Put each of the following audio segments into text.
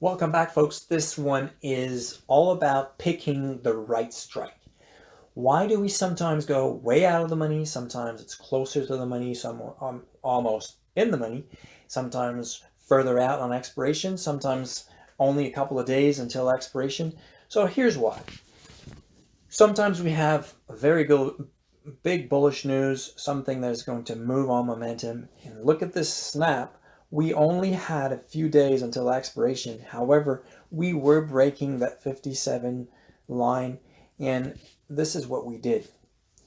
Welcome back folks. This one is all about picking the right strike. Why do we sometimes go way out of the money? Sometimes it's closer to the money, some um, almost in the money. Sometimes further out on expiration, sometimes only a couple of days until expiration. So here's why. Sometimes we have very good, big bullish news, something that is going to move on momentum. And look at this snap we only had a few days until expiration. However, we were breaking that 57 line and this is what we did.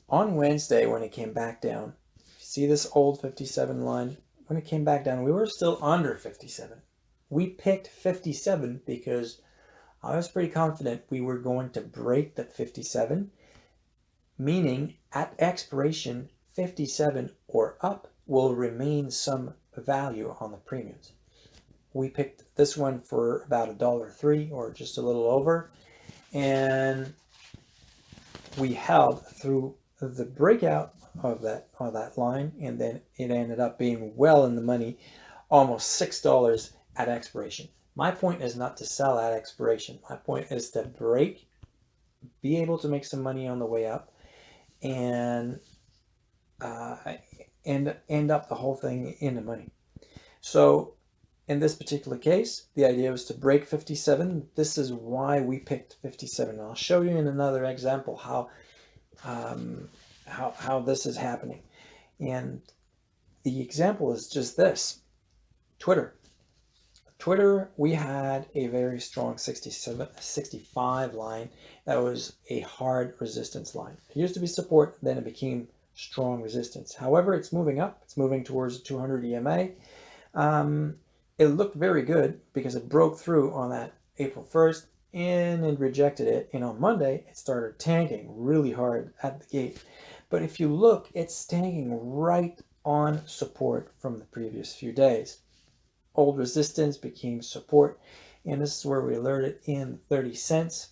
On Wednesday when it came back down, see this old 57 line? When it came back down, we were still under 57. We picked 57 because I was pretty confident we were going to break that 57, meaning at expiration, 57 or up will remain some value on the premiums. We picked this one for about a dollar three or just a little over. And we held through the breakout of that of that line and then it ended up being well in the money almost six dollars at expiration my point is not to sell at expiration my point is to break be able to make some money on the way up and uh, and end up the whole thing in the money. So in this particular case, the idea was to break 57. This is why we picked 57. I'll show you in another example how, um, how, how this is happening. And the example is just this, Twitter. Twitter, we had a very strong 67, 65 line that was a hard resistance line. It used to be support, then it became strong resistance. However, it's moving up. It's moving towards 200 EMA. Um, it looked very good because it broke through on that April 1st and it rejected it. And on Monday, it started tanking really hard at the gate. But if you look, it's tanking right on support from the previous few days. Old resistance became support. And this is where we alerted in 30 cents.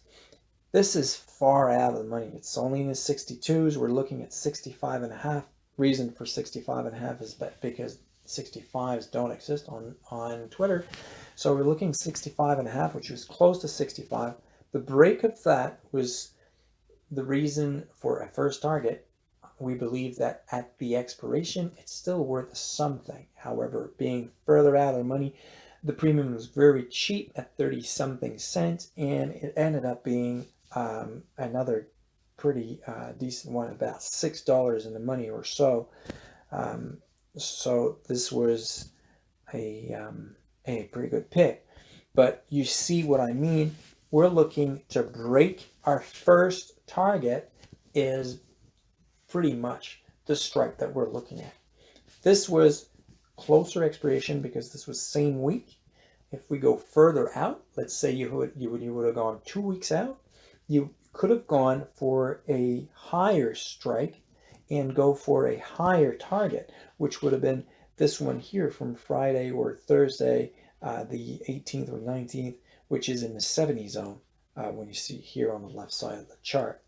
This is far out of the money. It's only in the 62s. We're looking at 65 and a half. Reason for 65 and a half is because 65s don't exist on, on Twitter. So we're looking 65 and a half, which was close to 65. The break of that was the reason for a first target. We believe that at the expiration, it's still worth something. However, being further out of the money, the premium was very cheap at 30 something cents and it ended up being um, another pretty uh, decent one, about six dollars in the money or so. Um, so this was a um, a pretty good pick. But you see what I mean? We're looking to break our first target is pretty much the strike that we're looking at. This was closer expiration because this was same week. If we go further out, let's say you would you would you would have gone two weeks out, you could have gone for a higher strike and go for a higher target, which would have been this one here from Friday or Thursday, uh, the 18th or 19th, which is in the 70 zone uh, when you see here on the left side of the chart.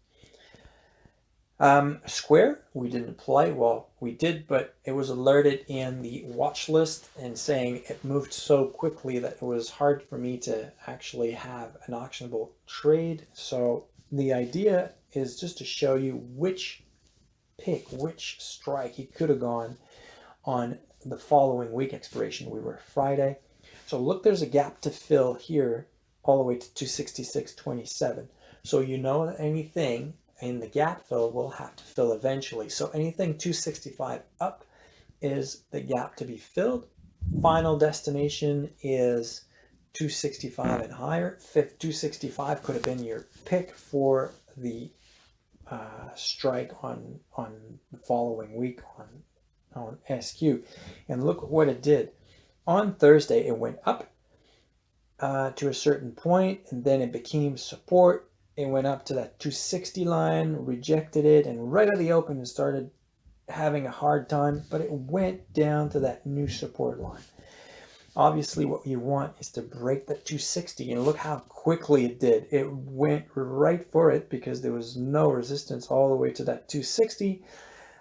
Um, Square, we didn't play. Well, we did, but it was alerted in the watch list and saying it moved so quickly that it was hard for me to actually have an auctionable trade. So the idea is just to show you which pick, which strike he could have gone on the following week expiration. We were Friday. So look, there's a gap to fill here all the way to 266.27. So you know anything in the gap fill will have to fill eventually. So anything 265 up is the gap to be filled. Final destination is 265 and higher. 265 could have been your pick for the uh, strike on on the following week on on SQ. And look what it did. On Thursday, it went up uh, to a certain point, and then it became support it went up to that 260 line, rejected it, and right at the open it started having a hard time, but it went down to that new support line. Obviously, what you want is to break that 260, and look how quickly it did. It went right for it because there was no resistance all the way to that 260,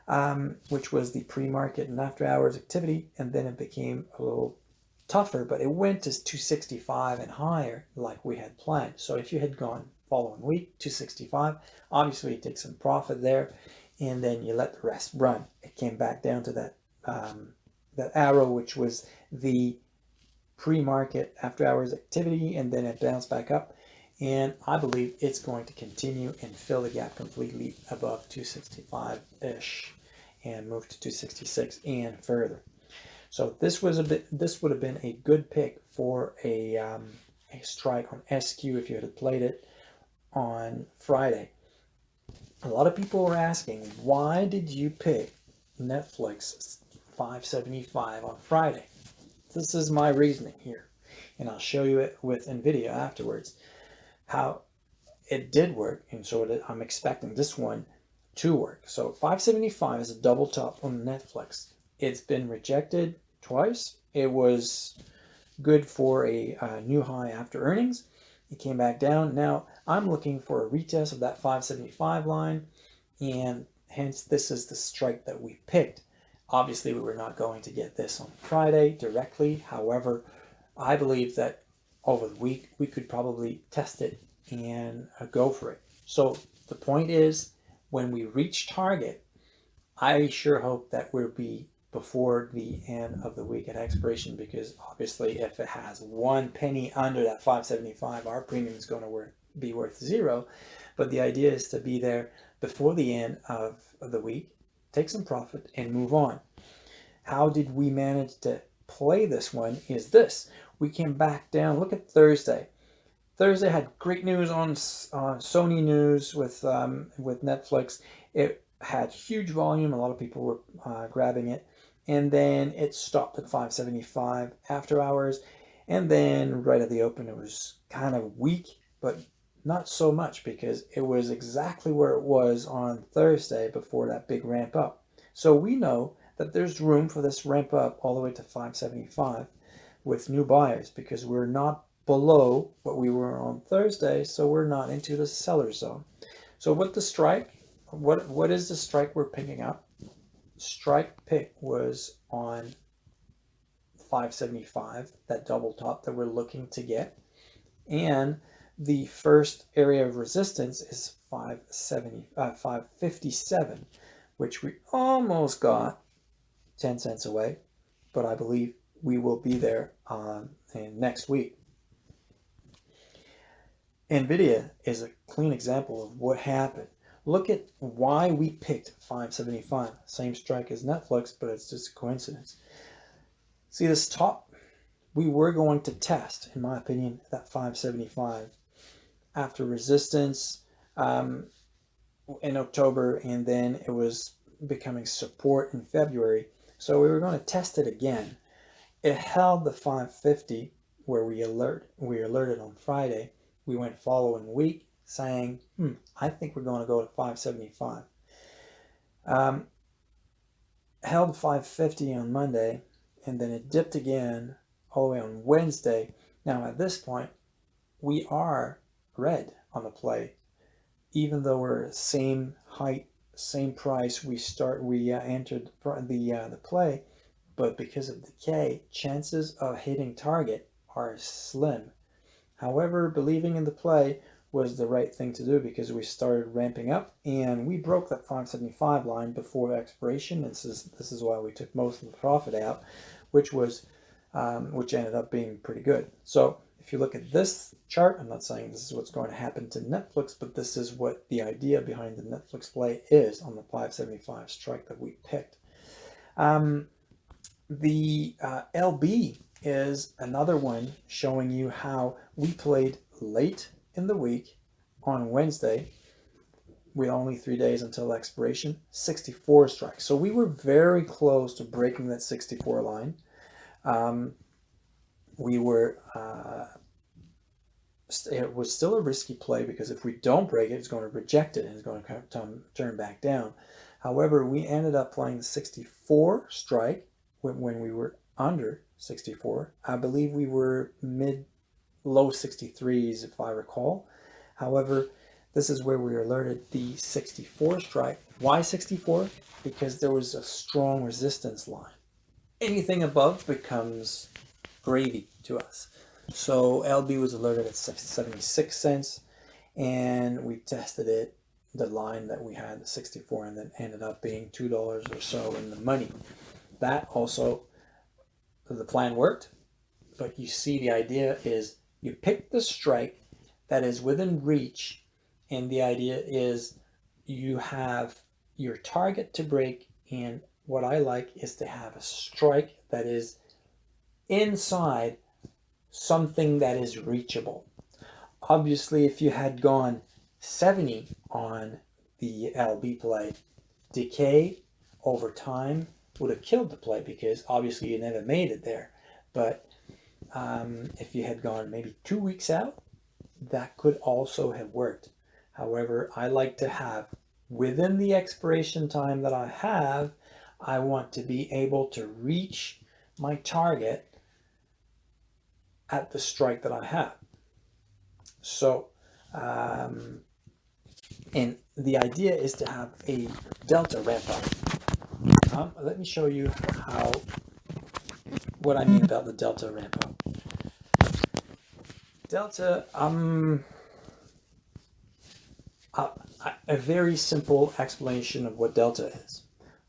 um, which was the pre-market and after hours activity, and then it became a little tougher, but it went to 265 and higher like we had planned. So if you had gone following week, 265, obviously you take some profit there and then you let the rest run. It came back down to that, um, that arrow, which was the pre-market after hours activity, and then it bounced back up. And I believe it's going to continue and fill the gap completely above 265-ish and move to 266 and further. So this was a bit, this would have been a good pick for a, um, a strike on SQ if you had played it on Friday. A lot of people were asking, why did you pick Netflix 575 on Friday? This is my reasoning here, and I'll show you it with NVIDIA afterwards, how it did work, and so I'm expecting this one to work. So 575 is a double top on Netflix. It's been rejected twice. It was good for a new high after earnings. It came back down. Now I'm looking for a retest of that 575 line and hence this is the strike that we picked. Obviously we were not going to get this on Friday directly. However, I believe that over the week we could probably test it and uh, go for it. So the point is when we reach target, I sure hope that we'll be before the end of the week at expiration because obviously if it has one penny under that 575 our premium is going to be worth zero. But the idea is to be there before the end of, of the week take some profit and move on. How did we manage to play this one is this. We came back down. Look at Thursday. Thursday had great news on uh, Sony news with um, with Netflix. It had huge volume. A lot of people were uh, grabbing it and then it stopped at 575 after hours. And then right at the open it was kind of weak but not so much because it was exactly where it was on Thursday before that big ramp up. So we know that there's room for this ramp up all the way to 575 with new buyers because we're not below what we were on Thursday so we're not into the seller zone. So what the strike what what is the strike we're picking up strike pick was on 575, that double top that we're looking to get. And the first area of resistance is 570, uh, 557, which we almost got 10 cents away, but I believe we will be there um, next week. NVIDIA is a clean example of what happened. Look at why we picked 575. Same strike as Netflix, but it's just a coincidence. See this top? We were going to test, in my opinion, that 575 after resistance um, in October, and then it was becoming support in February. So we were going to test it again. It held the 550 where we alert we alerted on Friday. We went following week saying, hmm, I think we're going to go to 575. Um, held 550 on Monday, and then it dipped again all the way on Wednesday. Now at this point, we are red on the play. Even though we're same height, same price, we start, we uh, entered the, uh, the play, but because of the decay, chances of hitting target are slim. However, believing in the play, was the right thing to do because we started ramping up and we broke that 575 line before expiration. This is this is why we took most of the profit out, which was um, which ended up being pretty good. So if you look at this chart, I'm not saying this is what's going to happen to Netflix, but this is what the idea behind the Netflix play is on the 575 strike that we picked. Um, the uh, LB is another one showing you how we played late in the week on Wednesday with only three days until expiration 64 strikes. So we were very close to breaking that 64 line. Um, we were uh, it was still a risky play because if we don't break it it's going to reject it and it's going to turn back down. However we ended up playing the 64 strike when, when we were under 64 I believe we were mid low 63s if I recall. However, this is where we alerted the 64 strike. Why 64? Because there was a strong resistance line. Anything above becomes gravy to us. So LB was alerted at 76 cents and we tested it, the line that we had, the 64, and then ended up being $2 or so in the money. That also, the plan worked, but you see the idea is you pick the strike that is within reach and the idea is you have your target to break and what I like is to have a strike that is inside something that is reachable. Obviously, if you had gone 70 on the LB play, decay over time would have killed the play because obviously you never made it there. But um, if you had gone maybe two weeks out, that could also have worked. However, I like to have within the expiration time that I have, I want to be able to reach my target at the strike that I have. So, um, and the idea is to have a delta ramp up. Um, let me show you how, what I mean about the delta ramp up. Delta, um, a, a very simple explanation of what delta is.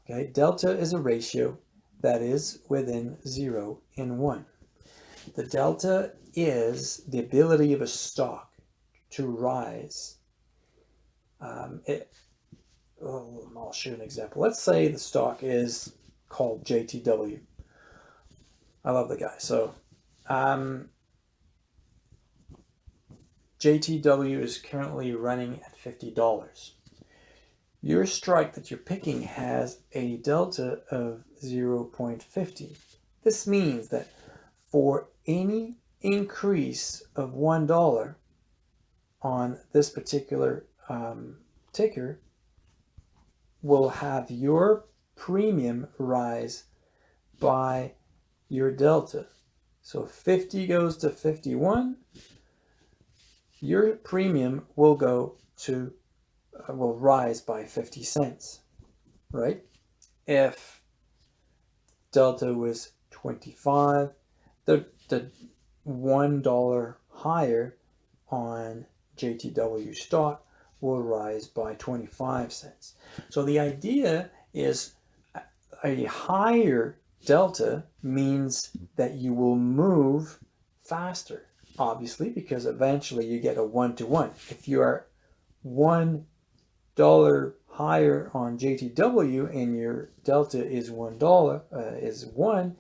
Okay, delta is a ratio that is within 0 and 1. The delta is the ability of a stock to rise. Um, it, oh, I'll show an example. Let's say the stock is called JTW. I love the guy. So um, JTW is currently running at $50. Your strike that you're picking has a delta of 0.50. This means that for any increase of $1 on this particular um, ticker will have your premium rise by your delta. So 50 goes to 51, your premium will go to, uh, will rise by 50 cents, right? If delta was 25, the, the $1 higher on JTW stock will rise by 25 cents. So the idea is a higher delta means that you will move faster, obviously, because eventually you get a one-to-one. -one. If you are one dollar higher on JTW and your delta is one dollar uh, is one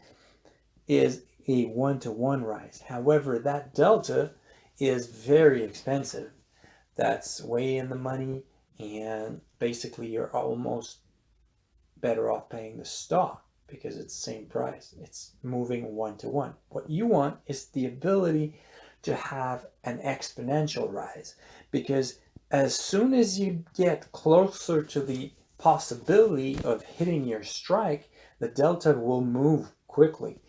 is a one-to-one -one rise. However, that delta is very expensive. That's way in the money and basically you're almost better off paying the stock because it's the same price. It's moving one-to-one. -one. What you want is the ability to have an exponential rise because as soon as you get closer to the possibility of hitting your strike, the delta will move quickly.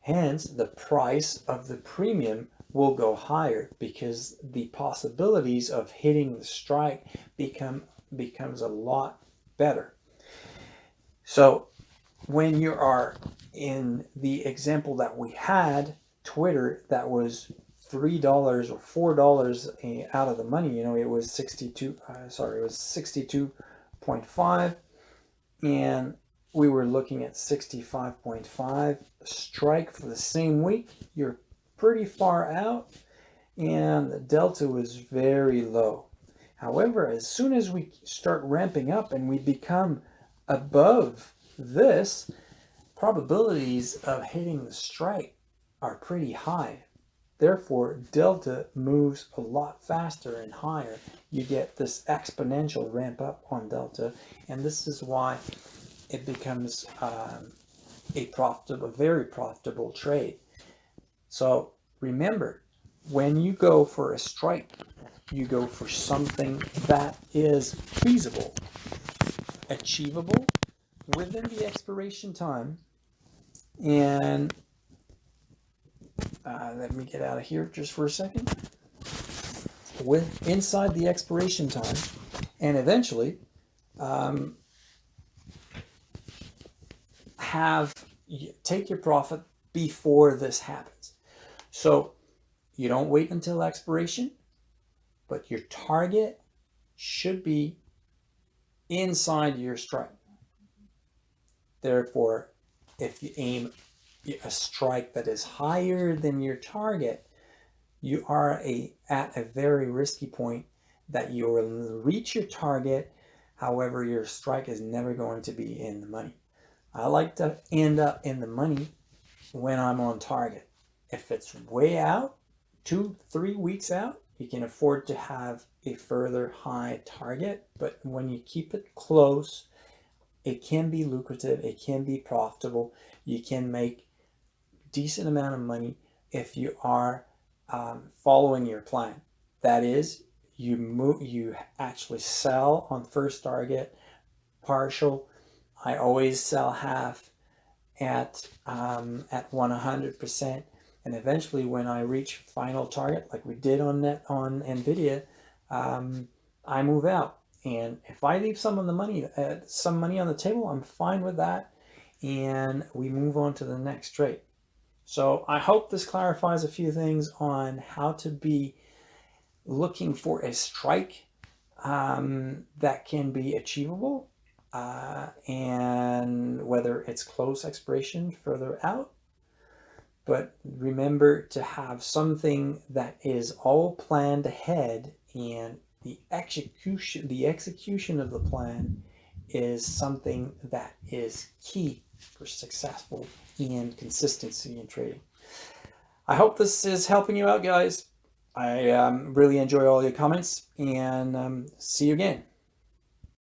Hence, the price of the premium will go higher because the possibilities of hitting the strike become becomes a lot better. So when you are in the example that we had, Twitter, that was three dollars or four dollars out of the money you know it was 62 uh, sorry it was 62.5 and we were looking at 65.5 strike for the same week. You're pretty far out and the delta was very low. However, as soon as we start ramping up and we become above this, probabilities of hitting the strike are pretty high. Therefore, delta moves a lot faster and higher. You get this exponential ramp up on delta, and this is why it becomes um, a profitable, a very profitable trade. So remember, when you go for a strike, you go for something that is feasible, achievable within the expiration time, and uh, let me get out of here just for a second. With inside the expiration time, and eventually, um, have take your profit before this happens. So you don't wait until expiration, but your target should be inside your strike. Therefore, if you aim a strike that is higher than your target, you are a, at a very risky point that you will reach your target. However, your strike is never going to be in the money. I like to end up in the money when I'm on target. If it's way out, two, three weeks out, you can afford to have a further high target. But when you keep it close, it can be lucrative. It can be profitable. You can make decent amount of money if you are um, following your plan. That is, you move, you actually sell on first target, partial. I always sell half at um, at 100%. And eventually when I reach final target, like we did on net on NVIDIA, um, I move out. And if I leave some of the money, uh, some money on the table, I'm fine with that. And we move on to the next trade. So I hope this clarifies a few things on how to be looking for a strike um, that can be achievable uh, and whether it's close expiration further out. But remember to have something that is all planned ahead and the execution, the execution of the plan is something that is key for successful and consistency in trading. I hope this is helping you out, guys. I um, really enjoy all your comments and um, see you again.